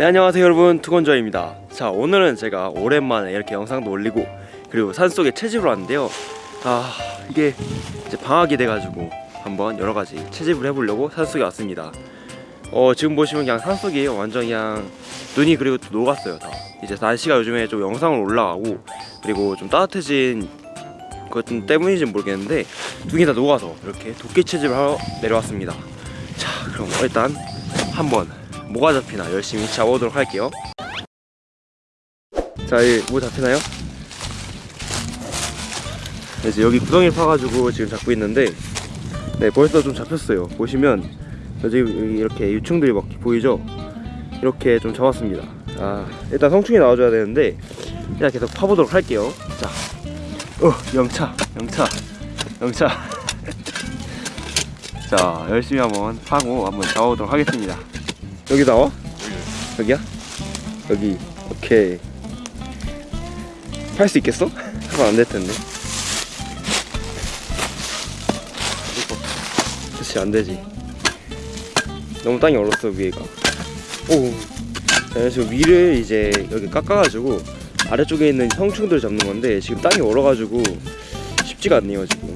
네 안녕하세요 여러분. 투건저입니다. 자 오늘은 제가 오랜만에 이렇게 영상도 올리고 그리고 산속에 채집을 왔는데요. 아 이게 이제 방학이 돼가지고 한번 여러가지 채집을 해보려고 산속에 왔습니다. 어 지금 보시면 그냥 산속이에요. 완전 그냥 눈이 그리고 또 녹았어요 다. 이제 날씨가 요즘에 좀 영상을 올라가고 그리고 좀 따뜻해진 것 때문인지 는 모르겠는데 눈이 다 녹아서 이렇게 도끼 채집을 하러 내려왔습니다. 자 그럼 일단 한번 뭐가 잡히나 열심히 잡아보도록 할게요. 자, 이뭐 잡히나요? 네, 이제 여기 구덩이를 파가지고 지금 잡고 있는데 네 벌써 좀 잡혔어요. 보시면 여기 이렇게 유충들이 막 보이죠? 이렇게 좀 잡았습니다. 아 일단 성충이 나와줘야 되는데 그냥 계속 파보도록 할게요. 자, 어 영차 영차 영차. 자 열심히 한번 파고 한번 잡아보도록 하겠습니다 여기 나와? 여기야? 여기 오케이 팔 수 있겠어? 하면 안 될 텐데 그렇지 안 되지 너무 땅이 얼었어 위에가 오 자, 지금 위를 이제 여기 깎아가지고 아래쪽에 있는 성충들을 잡는 건데 지금 땅이 얼어가지고 쉽지가 않네요 지금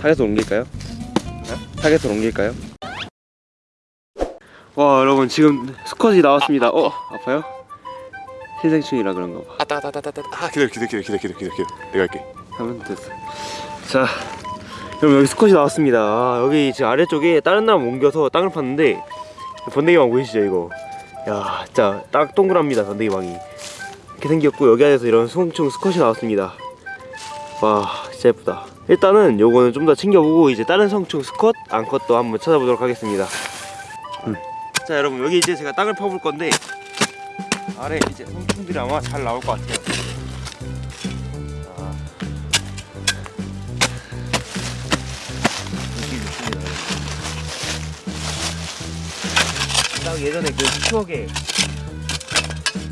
타겟을 옮길까요? 타겟을 옮길까요? 와 여러분 지금 수컷이 나왔습니다. 어 아파요? 신생충이라 그런가 봐. 아따 아따 아따 아따. 아 기다려 기다려 기다려 기다려 기다려 기다려. 내가 할게. 하면 됐어. 자 여러분 여기 수컷이 나왔습니다. 아, 여기 지금 아래쪽에 다른 나무 옮겨서 땅을 팠는데 번데기망 보이시죠 이거? 야 진짜 딱 동그랍니다 번데기망이. 이렇게 생겼고 여기 안에서 이런 송충 수컷이 나왔습니다. 와 진짜 예쁘다. 일단은 요거는 좀 더 챙겨보고 이제 다른 성충 수컷 암컷도 한번 찾아보도록 하겠습니다. 음. 자 여러분 여기 이제 제가 땅을 파볼 건데 아래 이제 성충들이 아마 잘 나올 것 같아요. 있습니다. 딱 예전에 그 추억의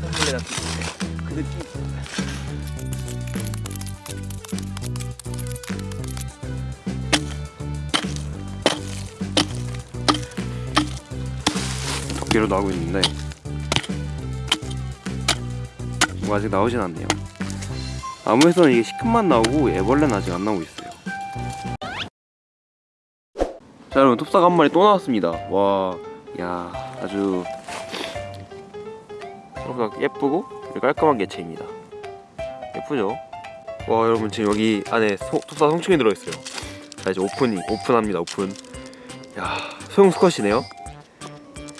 선물레 같은 그 느낌 도끼로 나오고 있는데 뭐 아직 나오진 않네요. 나무에서는 이게 시큼만 나오고 애벌레는 아직 안 나오고 있어요. 자 여러분 톱사가 한 마리 또 나왔습니다. 와 야 아주 생각보다 예쁘고 깔끔한 개체입니다. 예쁘죠? 와 여러분 지금 여기 안에 소, 톱사 성충이 들어있어요. 자 이제 오픈이 오픈합니다 오픈. 야 소형 수컷이네요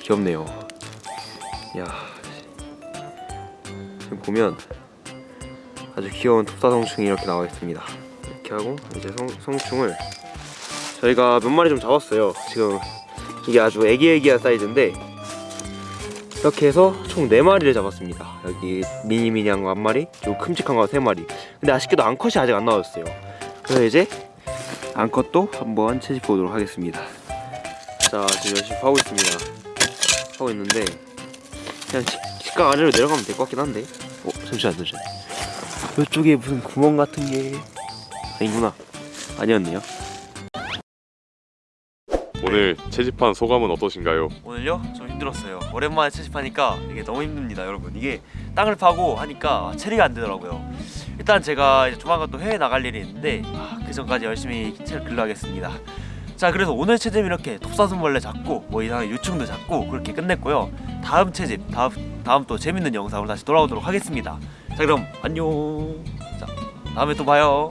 귀엽네요. 야 지금 보면 아주 귀여운 톱사성충이 이렇게 나와 있습니다. 이렇게 하고 이제 성, 성충을 저희가 몇 마리 좀 잡았어요. 지금 이게 아주 애기애기한 사이즈인데 이렇게 해서 총 4마리를 잡았습니다. 여기 미니미니한 거 한 마리 그리고 큼직한 거 3마리. 근데 아쉽게도 암컷이 아직 안 나왔어요. 그래서 이제 암컷도 한번 채집 보도록 하겠습니다. 자 지금 열심히 파고 있습니다 하고 있는데 그냥 직, 직각 아래로 내려가면 될 것 같긴 한데. 어 잠시만 잠시만 이쪽에 무슨 구멍 같은 게 아니구나. 아니었네요. 오늘 채집한 소감은 어떠신가요? 오늘요? 좀 힘들었어요. 오랜만에 채집하니까 이게 너무 힘듭니다 여러분. 이게 땅을 파고 하니까 체리가 안 되더라고요. 일단 제가 이제 조만간 또 해외 나갈 일이 있는데 아, 그 전까지 열심히 채를 길러야겠습니다 자 그래서 오늘 채집 이렇게 톱사슴벌레 잡고 뭐 이상한 유충도 잡고 그렇게 끝냈고요. 다음 채집 다음, 다음 또 재밌는 영상으로 다시 돌아오도록 하겠습니다. 자 그럼 안녕. 자 다음에 또 봐요